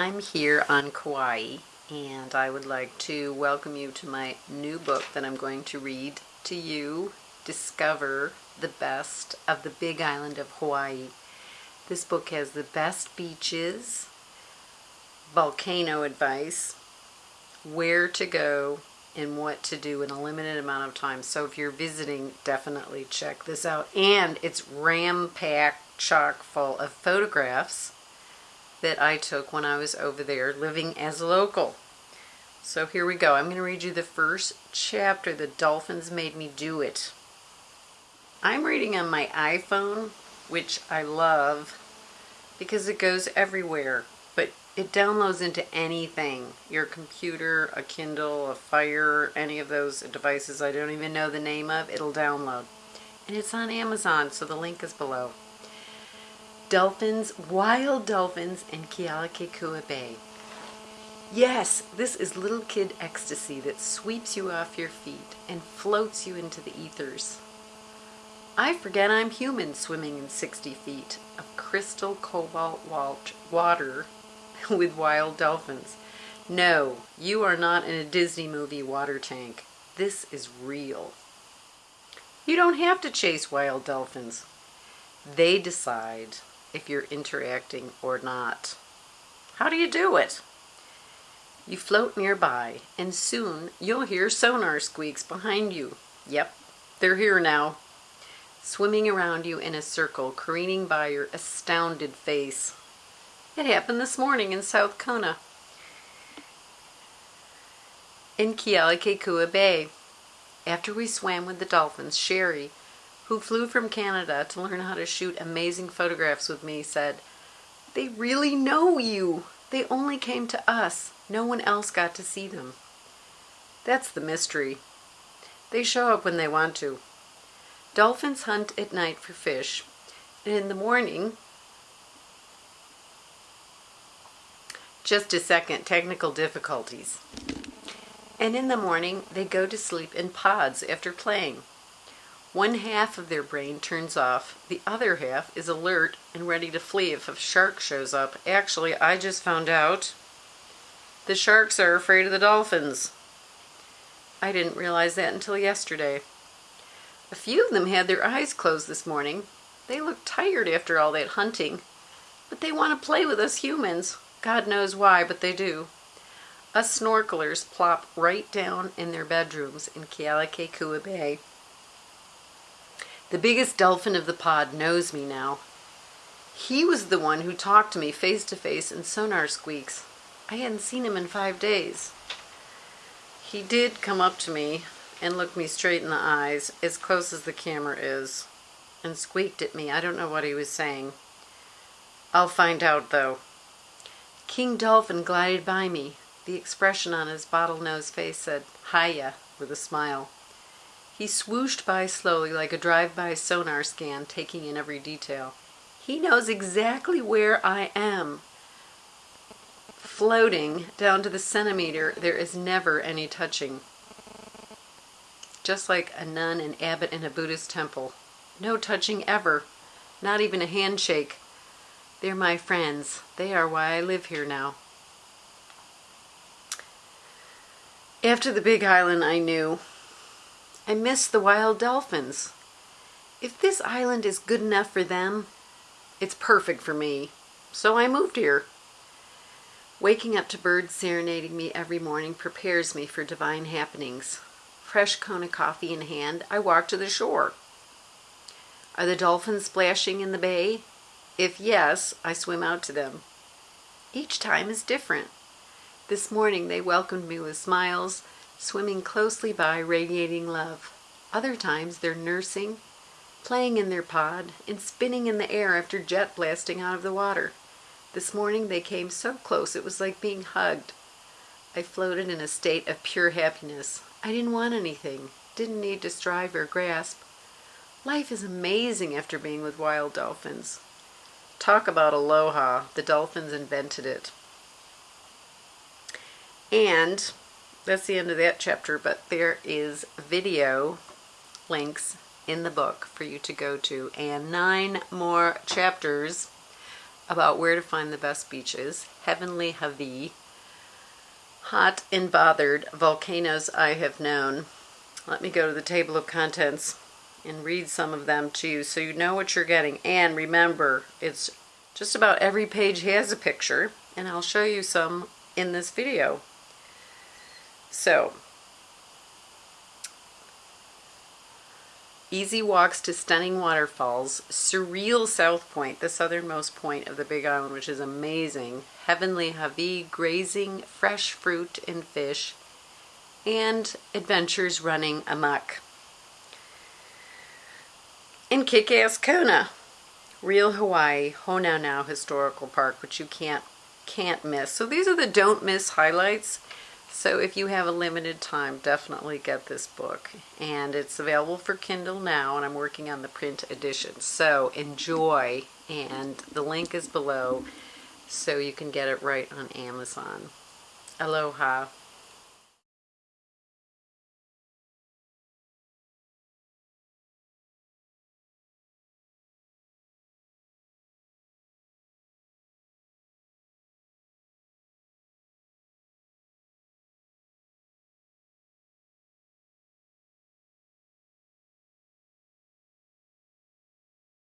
I'm here on Kauai and I would like to welcome you to my new book that I'm going to read to you, Discover the Best of the Big Island of Hawaii. This book has the best beaches, volcano advice, where to go, and what to do in a limited amount of time. So if you're visiting, definitely check this out. And it's ram-packed chock full of photographs that I took when I was over there living as local. So here we go. I'm going to read you the first chapter, The Dolphins Made Me Do It. I'm reading on my iPhone, which I love because it goes everywhere, but it downloads into anything. Your computer, a Kindle, a Fire, any of those devices I don't even know the name of, it'll download. And it's on Amazon, so the link is below dolphins, wild dolphins in Kealakekua Bay. Yes, this is little kid ecstasy that sweeps you off your feet and floats you into the ethers. I forget I'm human swimming in 60 feet of crystal cobalt water with wild dolphins. No, you are not in a Disney movie water tank. This is real. You don't have to chase wild dolphins. They decide if you're interacting or not. How do you do it? You float nearby, and soon you'll hear sonar squeaks behind you. Yep, they're here now. Swimming around you in a circle, careening by your astounded face. It happened this morning in South Kona. In Kealakekua Bay. After we swam with the dolphins, Sherry, who flew from Canada to learn how to shoot amazing photographs with me, said, They really know you. They only came to us. No one else got to see them. That's the mystery. They show up when they want to. Dolphins hunt at night for fish, and in the morning, just a second, technical difficulties. And in the morning, they go to sleep in pods after playing. One half of their brain turns off, the other half is alert and ready to flee if a shark shows up. Actually, I just found out the sharks are afraid of the dolphins. I didn't realize that until yesterday. A few of them had their eyes closed this morning. They look tired after all that hunting, but they want to play with us humans. God knows why, but they do. Us snorkelers plop right down in their bedrooms in Kealakekua Bay. The biggest dolphin of the pod knows me now. He was the one who talked to me face to face in sonar squeaks. I hadn't seen him in five days. He did come up to me and look me straight in the eyes, as close as the camera is, and squeaked at me. I don't know what he was saying. I'll find out, though. King Dolphin glided by me. The expression on his bottle-nosed face said, Hiya, with a smile. He swooshed by slowly like a drive-by sonar scan, taking in every detail. He knows exactly where I am. Floating down to the centimeter, there is never any touching. Just like a nun and abbot in a Buddhist temple. No touching ever, not even a handshake. They're my friends. They are why I live here now. After the big island, I knew I miss the wild dolphins. If this island is good enough for them, it's perfect for me. So I moved here. Waking up to birds serenading me every morning prepares me for divine happenings. Fresh cone of coffee in hand, I walk to the shore. Are the dolphins splashing in the bay? If yes, I swim out to them. Each time is different. This morning they welcomed me with smiles, swimming closely by, radiating love. Other times they're nursing, playing in their pod, and spinning in the air after jet blasting out of the water. This morning they came so close it was like being hugged. I floated in a state of pure happiness. I didn't want anything, didn't need to strive or grasp. Life is amazing after being with wild dolphins. Talk about aloha. The dolphins invented it. And that's the end of that chapter, but there is video links in the book for you to go to and nine more chapters about where to find the best beaches, Heavenly Hawi, Hot and Bothered, Volcanoes I Have Known. Let me go to the table of contents and read some of them to you so you know what you're getting. And remember, it's just about every page has a picture, and I'll show you some in this video. So, easy walks to stunning waterfalls, surreal South Point, the southernmost point of the Big Island, which is amazing, heavenly Hawi, grazing fresh fruit and fish, and adventures running amok. In Kick-Ass Kona, Real Hawaii, Honaunau Historical Park, which you can't can't miss. So these are the don't miss highlights. So if you have a limited time, definitely get this book. And it's available for Kindle now, and I'm working on the print edition. So enjoy, and the link is below so you can get it right on Amazon. Aloha.